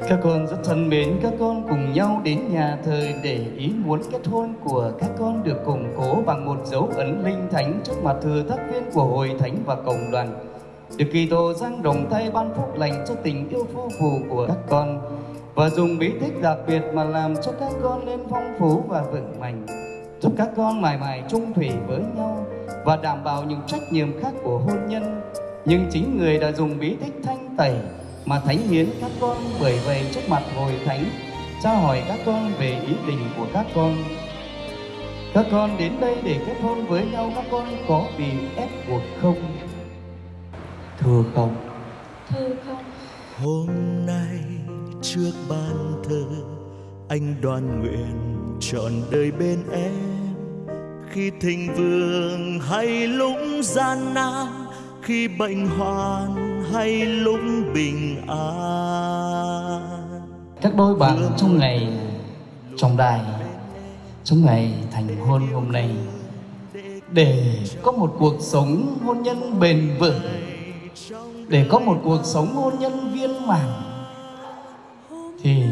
Các con rất thân mến, các con cùng nhau đến nhà thờ để ý muốn kết hôn của các con được củng cố bằng một dấu ấn linh thánh trước mặt thừa thác viên của hội thánh và cộng đoàn. Được kỳ tổ giang đồng tay ban phúc lành cho tình yêu phu phù của các con và dùng bí tích đặc biệt mà làm cho các con lên phong phú và vững mạnh giúp các con mãi mãi chung thủy với nhau và đảm bảo những trách nhiệm khác của hôn nhân nhưng chính người đã dùng bí tích thanh tẩy mà thánh hiến các con bởi vậy trước mặt hội thánh tra hỏi các con về ý định của các con. Các con đến đây để kết hôn với nhau các con có bị ép buộc không? Thưa không. Thưa không. Hôm nay trước ban thờ anh đoan nguyện trọn đời bên em. Khi thịnh vượng hay lúc gian nan khi bệnh hoạn hay lúc bình an? Các đôi bạn trong ngày trong đài trong ngày thành hôn hôm nay để có một cuộc sống hôn nhân bền vững để có một cuộc sống hôn nhân viên mãn thì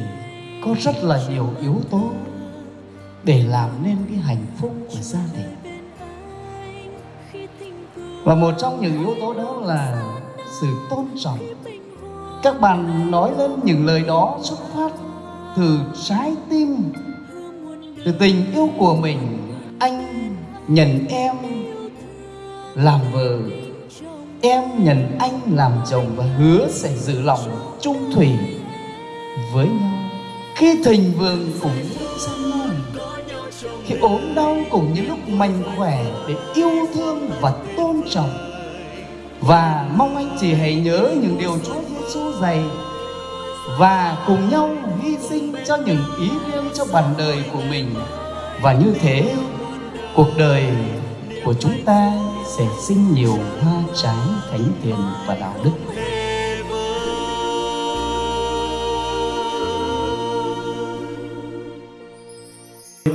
có rất là nhiều yếu tố để làm nên cái hạnh phúc của gia đình. Và một trong những yếu tố đó là sự tôn trọng. Các bạn nói lên những lời đó xuất phát từ trái tim, từ tình yêu của mình. Anh nhận em làm vợ. Em nhận anh làm chồng và hứa sẽ giữ lòng trung thủy với nhau. Khi thịnh vượng cũng gian nan khi ốm đau cũng như lúc mạnh khỏe để yêu thương và tôn trọng và mong anh chị hãy nhớ những điều Chúa Giêsu dạy. Và cùng nhau hy sinh cho những ý riêng cho bản đời của mình. Và như thế cuộc đời của chúng ta sẽ sinh nhiều hoa trái thánh thiện và đạo đức.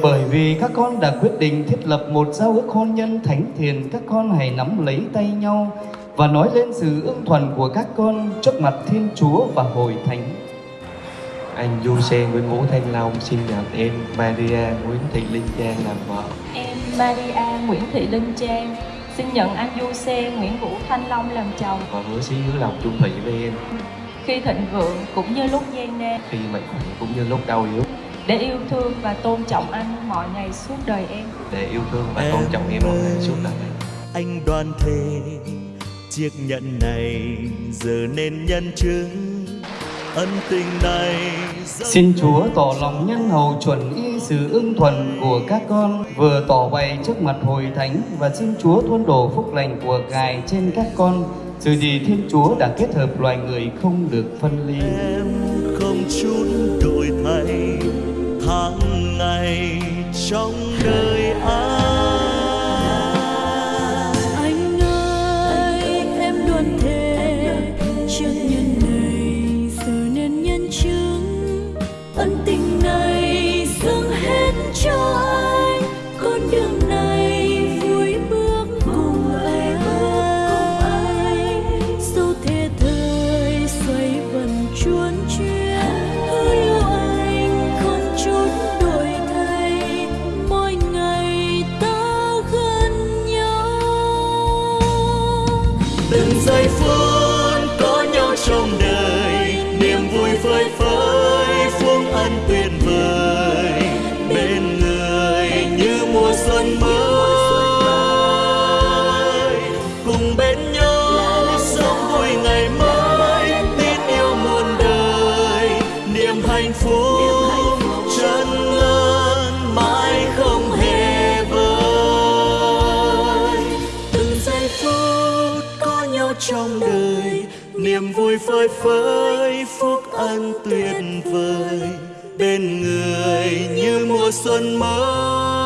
Bởi vì các con đã quyết định thiết lập một giao ước hôn nhân thánh thiện, các con hãy nắm lấy tay nhau và nói lên sự ưng thuận của các con trước mặt Thiên Chúa và hội thánh. Anh Du Sen Nguyễn Vũ Thanh Long xin nhận em Maria Nguyễn Thị Linh Trang làm vợ. Em Maria Nguyễn Thị Linh Trang xin nhận anh Du Sen Nguyễn Vũ Thanh Long làm chồng. Và hứa xí hứa lòng chung thủy với em. Khi thịnh vượng cũng như lúc gian nan. Khi mạnh khỏe cũng như lúc đau yếu để yêu thương và tôn trọng anh mọi ngày suốt đời em để yêu thương và tôn trọng em mọi ngày suốt đời em anh đoan thề chiếc nhẫn này giờ nên nhân chứng. Ân tình này xin chúa tỏ lòng nhân hậu chuẩn y sự ưng thuận của các con. Vừa tỏ bày trước mặt hội thánh và xin chúa tuôn đổ phúc lành của ngài trên các con. Sự gì thiên chúa đã kết hợp loài người không được phân ly. Em không chút từng giây phút có nhau trong đời, niềm vui phơi phới, phương ân tuyệt vời. Bên người như mùa xuân mới, cùng bên nhau sống vui ngày mới, tin yêu muôn đời. Niềm hạnh phúc trong đời. Niềm vui phơi phới, phúc ân tuyệt vời. Bên người như mùa xuân mới.